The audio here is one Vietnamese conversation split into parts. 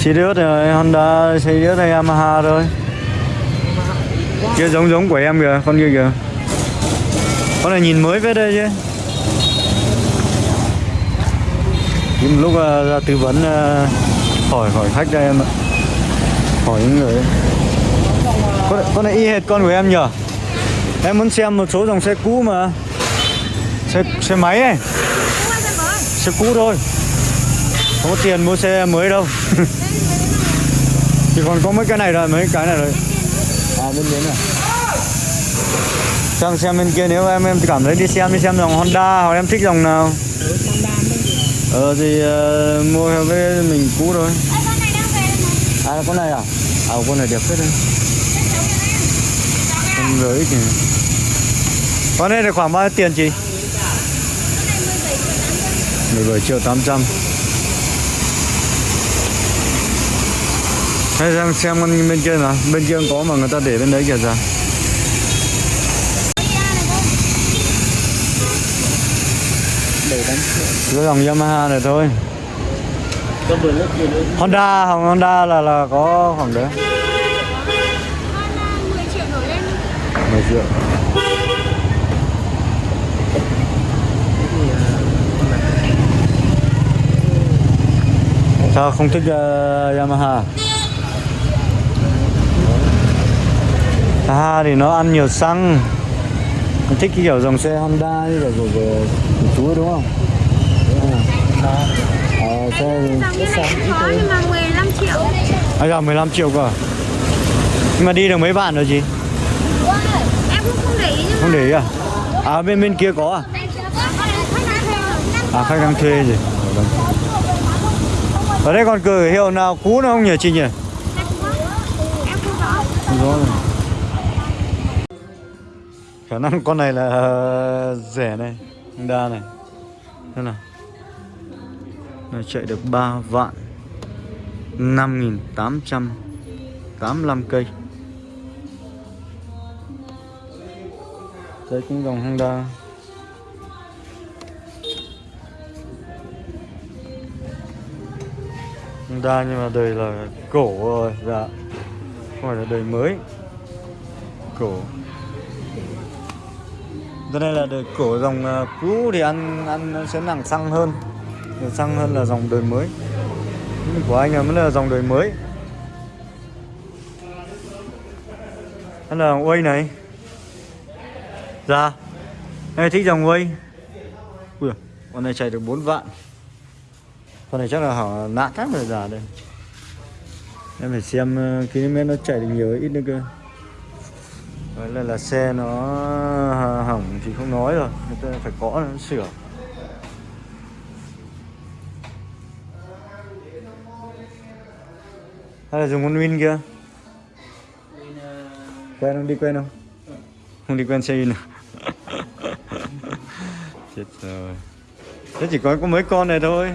Sirius rồi Honda Sirius hay Yamaha thôi. Kia giống giống của em kìa con kia kìa. Con này nhìn mới với đây chứ. Tìm lúc uh, ra tư vấn uh, hỏi hỏi khách đây em ạ. Hỏi những người ấy. con, này- con này y hệt con của em nhở? Em muốn xem một số dòng xe cũ mà. Xe xe máy ấy. Xe cũ thôi có tiền mua xe mới đâu. Chỉ còn có mấy cái này rồi mấy cái này rồi. À bên dưới này. Sang xem bên kia nếu em em cảm thấy đi xem đi xem dòng Honda hoặc em thích dòng nào. Ờ thì uh, mua theo với mình cũ thôi. À con này à? À con này đẹp phết đấy. Con rưỡi kìa con này là khoảng bao nhiêu tiền chị? 17 triệu 800 Đây đang xem con bên kia nào. Bên kia có mà người ta để bên đấy kìa ra để Cái dòng Yamaha này thôi. Honda Hồng Honda là là có khoảng đấy. 10 triệu. Nổi lên 10 triệu Sao không thích uh, Yamaha? Yamaha thì nó ăn nhiều xăng Mình thích cái kiểu dòng xe Honda như kiểu của, của, của chú đúng không? Ờ, xe Dòng như này có nhưng mà 15 triệu À giờ 15 triệu cơ à? Nhưng mà đi được mấy bạn rồi chị? Em cũng không để ý nhưng Không để ý à? À bên bên kia có à? À khách đang thuê gì? Ở đây. Ở đây còn cửa hiệu nào cũ nữa không nhỉ chị nhỉ? Em không rõ Không rõ rồi. Khả năng con này là ờ, rẻ này, đa này. Thế nào? Nó chạy được 3 vạn 5.885 cây. Đây cũng dòng Honda. Honda nhưng mà đời là cổ rồi, dạ. Không phải là đời mới. Cổ. Đây này là đời cổ dòng ờ, cũ thì ăn ăn sẽ nặng xăng hơn. Nhiều xăng hơn là dòng đời mới. Của anh là vẫn là dòng đời mới. đó là quay này. Dạ Em thích dòng quay Ui, Con này chạy được 4 vạn Con này chắc là hỏng nạn hết rồi già đây Em phải xem ờ, km nó chạy được nhiều ít nữa cơ Đấy là, là xe nó hỏng thì không nói rồi. Người ta phải có nó sửa. Hay là dùng con Win kia? Quen không? Đi quen không? Không đi quen xe Win à? Chết rồi. Thế chỉ có có mấy con này thôi.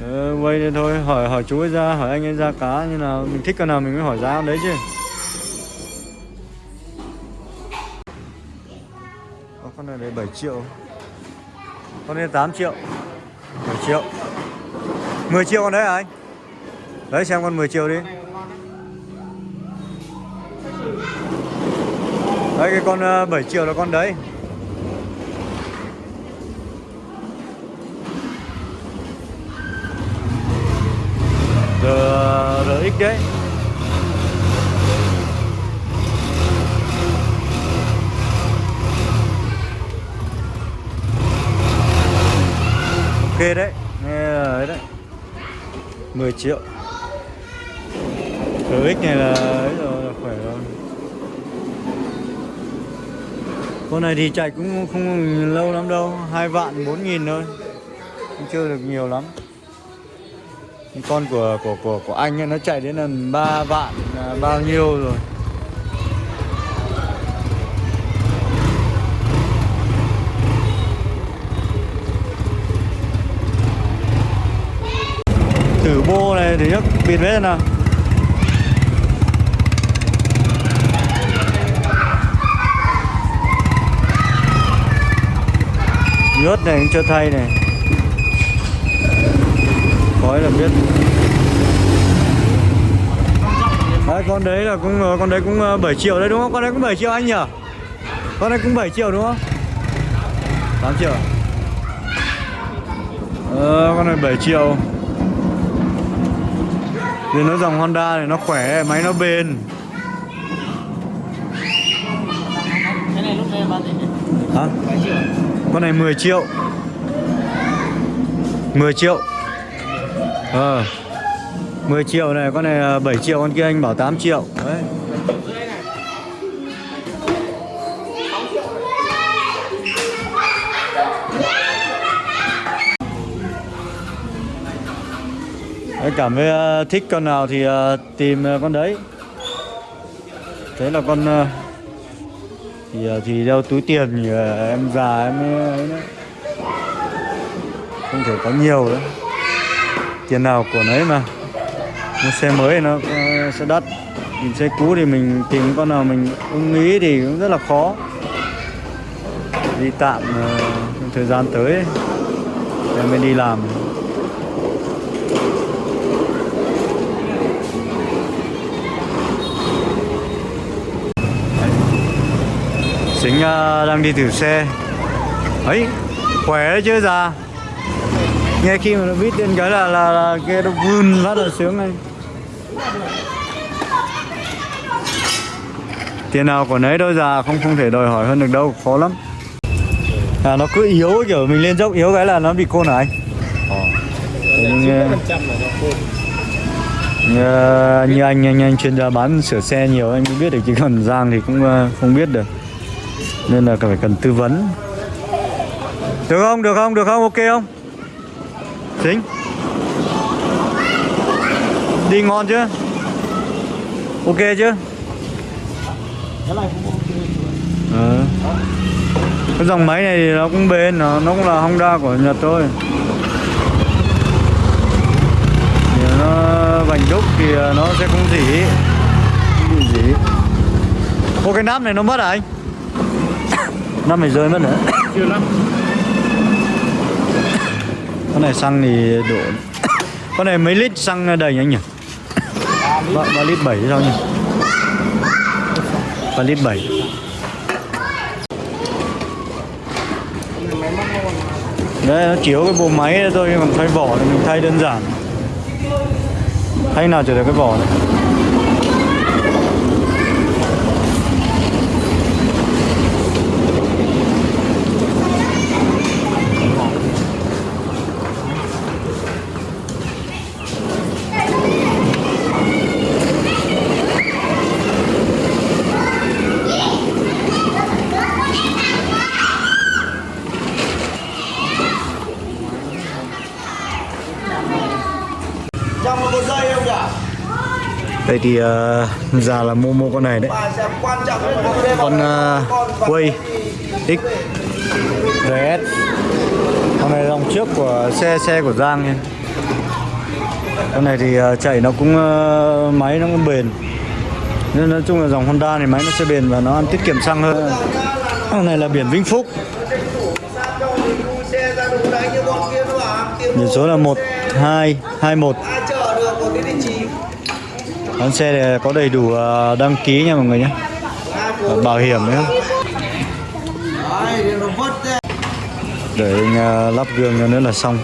Ờ, quay đây thôi, hỏi hỏi chú ấy ra, hỏi anh ấy ra cá như nào. Mình thích con nào mình mới hỏi giá đấy chứ. Đấy 7 triệu. Con này 8 triệu. 10 triệu. 10 triệu con đấy hả anh? Đấy, xem con 10 triệu đi. Đấy, cái con ờ, 7 triệu là con đấy. RX đấy. Ok đấy Nghe đấy. 10 triệu. RX này là ấy rồi là khỏe rồi. Con này thì chạy cũng không lâu lắm đâu hai vạn bốn nghìn thôi. Cũng chưa được nhiều lắm. Con của của của của anh ấy, nó chạy đến lần 3 vạn à, bao nhiêu rồi thử bô này thì nhấc bịt hết nào. Nhớt này cũng chưa thay này. Khói là biết. Đấy con đấy là cũng con đấy cũng ờ, 7 triệu đấy đúng không? Con đấy cũng 7 triệu anh nhỉ? Con đấy cũng 7 triệu đúng không? 8 triệu à? ờ, con này 7 triệu vì nó dòng Honda này nó khỏe máy nó bền. Cái này lúc này bán gì hả? 7 triệu. Con này 10 triệu. 10 triệu. Ờ. 10 triệu này Con này à, 7 triệu Con kia anh bảo 8 triệu. Đấy cảm thấy ờ, thích con nào thì ờ, tìm ờ, con đấy. Thế là con thì thì đeo túi tiền thì em già em ấy đấy. Không thể có nhiều nữa. Tiền nào của nấy mà. Một xe mới thì nó sẽ đắt. Nhìn xe cũ thì mình tìm con nào mình ưng ý thì cũng rất là khó. Đi tạm trong thời gian tới. Em mới đi làm. Sính ờ, đang đi thử xe. Ấy khỏe đấy chứ già. Nghe khi mà nó vít lên cái là là, là kia nó vun rất là sướng anh tiền nào của nấy đâu già không không thể đòi hỏi hơn được đâu khó lắm. À nó cứ yếu kiểu mình lên dốc yếu cái là nó bị côn hả anh? Như, nó khôn như, như anh anh anh chuyên gia bán sửa xe nhiều anh mới biết được chứ còn giang thì cũng ờ, không biết được nên là phải cần tư vấn. Được không? Được không? Được không? Ok không? Chính. Đi ngon chưa? Ok chưa? Cái cái dòng máy này thì nó cũng bền, nó nó cũng là Honda của Nhật thôi. Thì nó vành đúc thì ờ, nó sẽ không dỉ. Không dỉ. Ô cái nắp này nó mất à anh? Nắp này rơi mất nữa. Chưa lắm. Con này xăng thì đổ. Con này mấy lít xăng đầy anh nhỉ? Ba, ba lít bảy sao nhỉ? Ba lít bảy. Nó đấy nó chiếu cái bộ máy thôi còn thay vỏ thì mình thay đơn giản. Thay nào trở được cái vỏ này thì uh, già là mua mua con này đấy. Con uh, quay x rs con này dòng trước của xe xe của giang nha. Con này thì uh, chạy nó cũng uh, máy nó cũng bền. Nên nói chung là dòng honda này máy nó sẽ bền và nó ăn tiết kiệm xăng hơn. Con này là biển vĩnh phúc. Sao số là một hai hai một. biển số là 1221 ai chở được có cái địa chỉ con xe này có đầy đủ uh, đăng ký nha mọi người nhé. Bảo hiểm nữa ra để anh uh, lắp gương cho nữa là xong.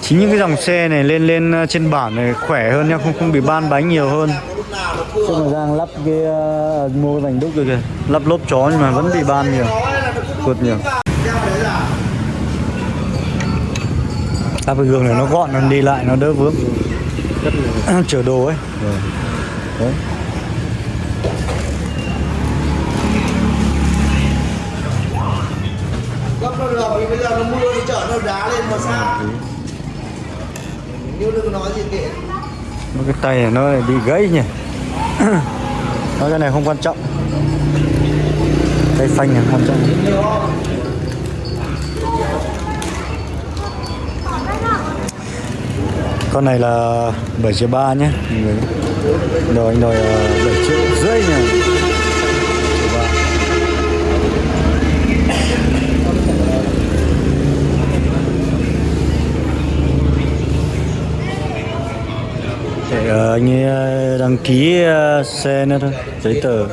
Chính những cái dòng xe này lên lên uh, trên bản này khỏe hơn nha không không bị ban bánh nhiều hơn. Cửa mà Giang lắp cái uh, mua vành đúc rồi kìa. Lắp lốp chó nhưng mà vẫn bị ban nhiều Tuột nhiều Lắp cái gương này nó gọn nó đi lại nó đỡ vướng. Chở đồ ấy. Đấy nó được vì bây giờ nó mưa nó chở nó đá lên mà sao? Như đừng nói gì kệ. Cái tay này nó lại bị gãy nhỉ? Nói cái này không quan trọng. Tay phanh này không quan trọng con này là 7 triệu 3 nhé. Rồi, anh đòi ờ, 7 triệu rưỡi nha Để ờ, anh ấy ờ, đăng ký xe nữa thôi, giấy tờ.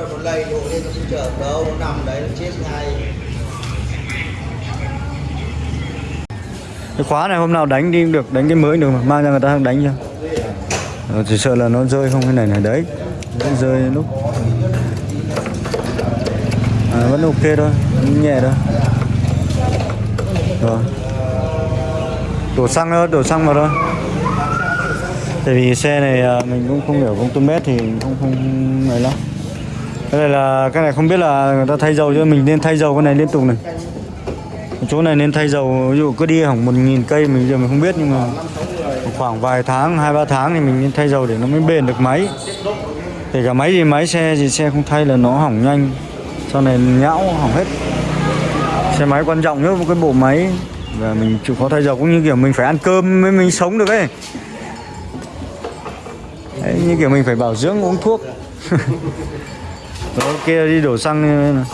Cái khóa này hôm nào đánh đi được đánh cái mới được mà mang ra người ta đánh cho. Ờ, chỉ sợ là nó rơi không cái này này đấy nó rơi lúc. À, vẫn ok thôi vẫn nhẹ thôi. Rồi. Đổ xăng thôi đổ xăng vào thôi. Tại vì xe này à, mình cũng không hiểu công tơ mét thì không không này lắm. Cái này là cái này không biết là người ta thay dầu cho mình nên thay dầu cái này liên tục này chỗ này nên thay dầu ví dụ cứ đi hỏng một nghìn cây mình giờ mình không biết nhưng mà khoảng vài tháng hai ba tháng thì mình nên thay dầu để nó mới bền được máy. Kể cả máy gì máy xe gì xe không thay là nó hỏng nhanh. Sau này nhão hỏng hết. Xe máy quan trọng nhất một cái bộ máy và mình chịu khó thay dầu cũng như kiểu mình phải ăn cơm mới mình sống được ấy. Đấy, như kiểu mình phải bảo dưỡng uống thuốc. Rồi kia đi đổ xăng này.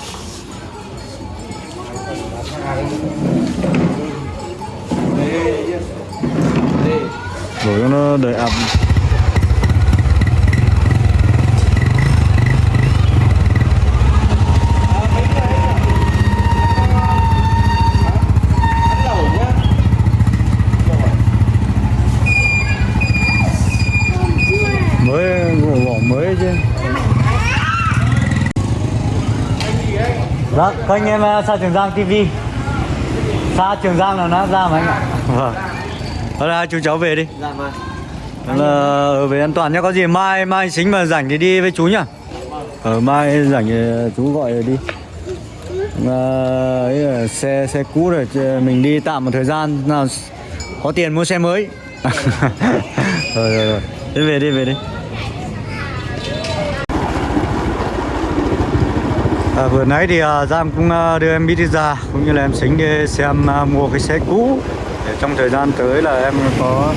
Cho nó đầy ập mới vỏ vỏ mới chứ. Dạ, các anh em xa Trường Giang TV Xa Trường Giang là nó ra mà anh ạ. Vâng Thôi là chú cháu về đi. Dạ vâng. Là ở về an toàn nhá có gì mai mai xính mà rảnh thì đi với chú nhá. Ở mai rảnh thì chú gọi đi. À, ấy xe xe cũ rồi mình đi tạm một thời gian nào có tiền mua xe mới. Rồi rồi rồi. Đi về đi về đi. À, vừa nãy thì à, Giang cũng à, đưa em đi ra cũng như là em xính đi xem à, mua cái xe cũ trong thời gian tới là em có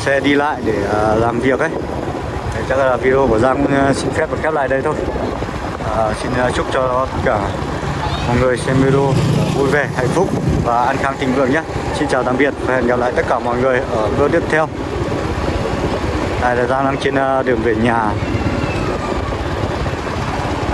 xe đi lại để à, làm việc ấy. Thế chắc là video của Giang cũng xin phép được khép lại đây thôi. À, xin à, chúc cho tất cả mọi người xem video vui vẻ hạnh phúc và an khang thịnh vượng nhé. Xin chào tạm biệt và hẹn gặp lại tất cả mọi người ở video tiếp theo. Đây là Giang đang trên đường về nhà.